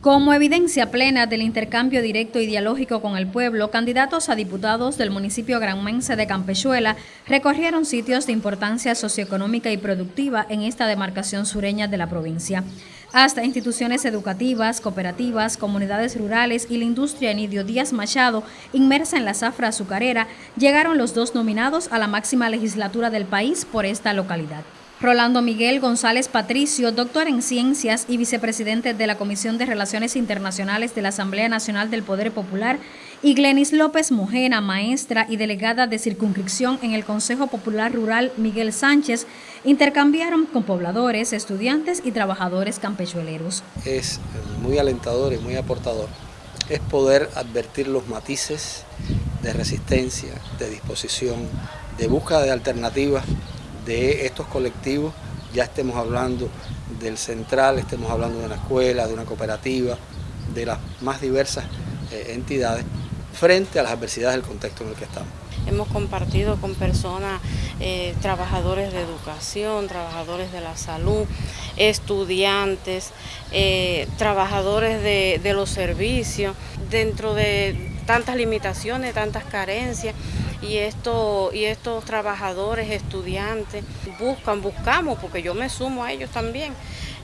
Como evidencia plena del intercambio directo y dialógico con el pueblo, candidatos a diputados del municipio granmense de Campechuela recorrieron sitios de importancia socioeconómica y productiva en esta demarcación sureña de la provincia. Hasta instituciones educativas, cooperativas, comunidades rurales y la industria Enidio Díaz Machado, inmersa en la zafra azucarera, llegaron los dos nominados a la máxima legislatura del país por esta localidad. Rolando Miguel González Patricio, doctor en Ciencias y vicepresidente de la Comisión de Relaciones Internacionales de la Asamblea Nacional del Poder Popular, y Glenis López Mojena, maestra y delegada de circunscripción en el Consejo Popular Rural Miguel Sánchez, intercambiaron con pobladores, estudiantes y trabajadores campechueleros. Es muy alentador y muy aportador. Es poder advertir los matices de resistencia, de disposición, de búsqueda de alternativas de estos colectivos, ya estemos hablando del central, estemos hablando de una escuela, de una cooperativa, de las más diversas eh, entidades, frente a las adversidades del contexto en el que estamos. Hemos compartido con personas, eh, trabajadores de educación, trabajadores de la salud, estudiantes, eh, trabajadores de, de los servicios, dentro de tantas limitaciones, tantas carencias y, esto, y estos trabajadores, estudiantes, buscan, buscamos, porque yo me sumo a ellos también,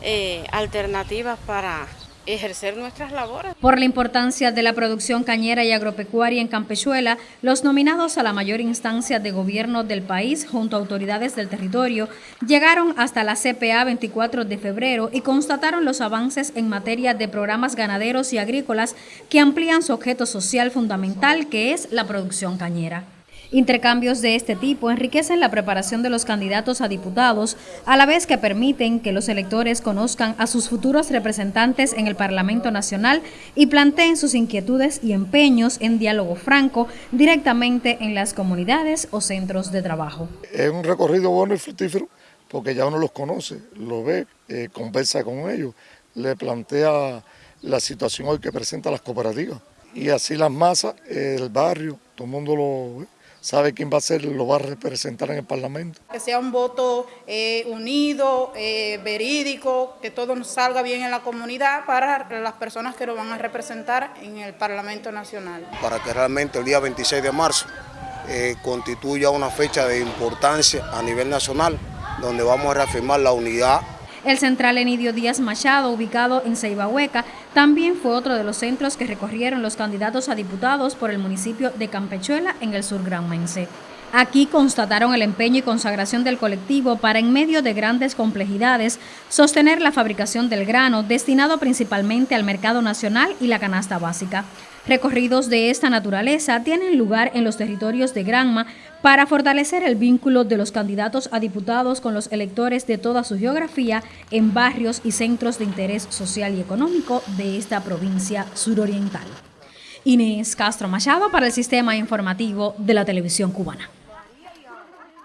eh, alternativas para ejercer nuestras labores. Por la importancia de la producción cañera y agropecuaria en Campechuela, los nominados a la mayor instancia de gobierno del país junto a autoridades del territorio llegaron hasta la CPA 24 de febrero y constataron los avances en materia de programas ganaderos y agrícolas que amplían su objeto social fundamental que es la producción cañera. Intercambios de este tipo enriquecen la preparación de los candidatos a diputados, a la vez que permiten que los electores conozcan a sus futuros representantes en el Parlamento Nacional y planteen sus inquietudes y empeños en diálogo franco directamente en las comunidades o centros de trabajo. Es un recorrido bueno y fructífero porque ya uno los conoce, lo ve, eh, conversa con ellos, le plantea la situación hoy que presenta las cooperativas y así las masas, el barrio, todo el mundo lo ve sabe quién va a ser, lo va a representar en el Parlamento. Que sea un voto eh, unido, eh, verídico, que todo nos salga bien en la comunidad para las personas que lo van a representar en el Parlamento Nacional. Para que realmente el día 26 de marzo eh, constituya una fecha de importancia a nivel nacional, donde vamos a reafirmar la unidad el central Enidio Díaz Machado, ubicado en Ceibahueca, también fue otro de los centros que recorrieron los candidatos a diputados por el municipio de Campechuela en el sur granmense. Aquí constataron el empeño y consagración del colectivo para, en medio de grandes complejidades, sostener la fabricación del grano destinado principalmente al mercado nacional y la canasta básica. Recorridos de esta naturaleza tienen lugar en los territorios de Granma para fortalecer el vínculo de los candidatos a diputados con los electores de toda su geografía en barrios y centros de interés social y económico de esta provincia suroriental. Inés Castro Machado para el Sistema Informativo de la Televisión Cubana.